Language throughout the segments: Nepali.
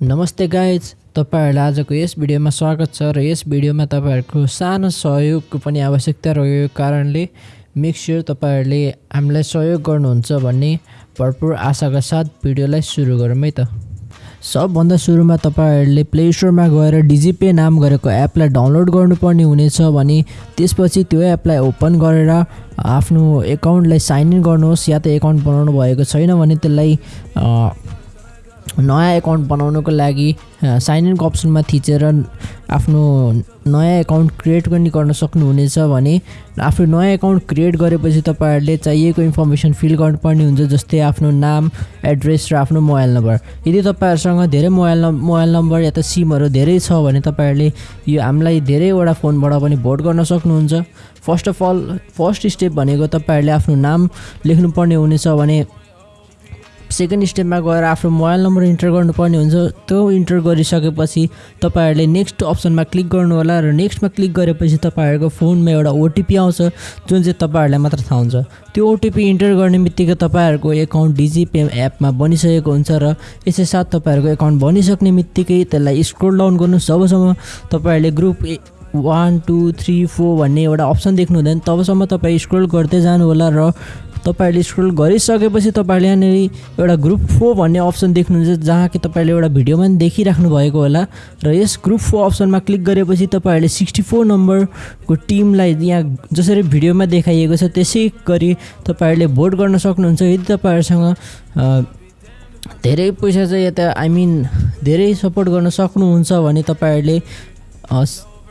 नमस्ते गाइज तपाईँहरूलाई आजको यस भिडियोमा स्वागत छ र यस भिडियोमा तपाईँहरूको सानो सहयोगको पनि आवश्यकता रहेको कारणले मेक स्योर तपाईँहरूले हामीलाई सहयोग गर्नुहुन्छ भन्ने भरपुर आशाका साथ भिडियोलाई सुरु गरौँ है त। सबभन्दा सुरुमा तपाईँहरूले प्ले स्टोरमा गएर डिजिपे नाम गरेको एपलाई डाउनलोड गर्नुपर्ने हुनेछ भने त्यसपछि त्यो एपलाई ओपन गरेर आफ्नो एकाउन्टलाई साइन इन गर्नुहोस् या त एकाउन्ट बनाउनु भएको छैन भने त्यसलाई नयाँ एकाउन्ट बनाउनुको लागि साइन इनको अप्सनमा थिचेर आफ्नो नयाँ एकाउन्ट क्रिएट पनि गर्न सक्नुहुनेछ भने आफ्नो नयाँ एकाउन्ट क्रिएट गरेपछि तपाईँहरूले चाहिएको इन्फर्मेसन फिल गर्नुपर्ने हुन्छ जस्तै आफ्नो नाम एड्रेस र आफ्नो मोबाइल नम्बर यदि तपाईँहरूसँग धेरै मोबाइल नम् मोबाइल नम्बर या त सिमहरू धेरै छ भने तपाईँहरूले यो हामीलाई धेरैवटा फोनबाट पनि भोट गर्न सक्नुहुन्छ। First of all first step भनेको तपाईँहरूले आफ्नो नाम लेख्नुपर्ने हुनेछ भने सेकेन्ड स्टेपमा गएर आफ्नो मोबाइल नम्बर इन्टर गर्नुपर्ने हुन्छ। त्यो इन्टर गरिसकेपछि तपाईँहरूले नेक्स्ट अप्सनमा क्लिक गर्नु होला र नेक्स्टमा क्लिक गरेपछि तपाईँहरूको फोनमा एउटा ओटिपी आउँछ जुन चाहिँ तपाईँहरूलाई मात्र थाहा हुन्छ। त्यो ओटिपी इन्टर गर्ने बित्तिकै तपाईँहरूको एकाउन्ट डिजिपे एपमा बनिसकेको हुन्छ र यसै साथ तपाईँहरूको एकाउन्ट बनिसक्ने बित्तिकै त्यसलाई स्क्रोल डाउन गर्नु जबसम्म तपाईँहरूले group A one two three four भन्ने एउटा अप्सन देख्नु हुँदैन तबसम्म तपाईँ स्क्रोल गर्दै जानु होला र तपाईँहरूले स्क्रोल गरिसकेपछि तपाईँहरूले यहाँनिर एउटा ग्रुप फोर भन्ने अप्सन देख्नुहुन्छ जहाँ कि तपाईँले एउटा भिडियोमा पनि देखिराख्नु भएको होला। र यस ग्रुप फोर अप्सनमा क्लिक गरेपछि तपाईँहरूले सिक्सटी फोर नम्बरको टिमलाई यहाँ जसरी भिडियोमा देखाइएको छ त्यसै गरी तपाईँहरूले भोट गर्न सक्नुहुन्छ। यदि तपाईँहरूसँग धेरै पैसा चाहिँ यता आई धेरै सपोर्ट गर्न सक्नुहुन्छ भने तपाईँहरूले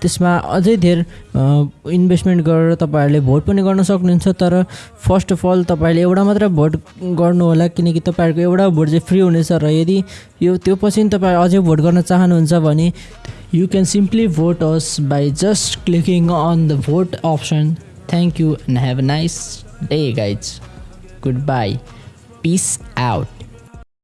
त्यसमा अझै धेर इन्भेस्टमेन्ट गरेर तपाईँहरूले भोट पनि गर्न सक्नुहुन्छ तर फर्स्ट अफ अल तपाईँहरूले एउटा मात्र भोट गर्नु होला किनकि तपाईँहरूको एउटा भोट चाहिँ फ्री हुनेछ र यदि यो त्यो पछि तपाईँ अझै भोट गर्न चाहनुहुन्छ भने you can simply vote us by just clicking on the vote option thank you and have a nice day guys good bye peace out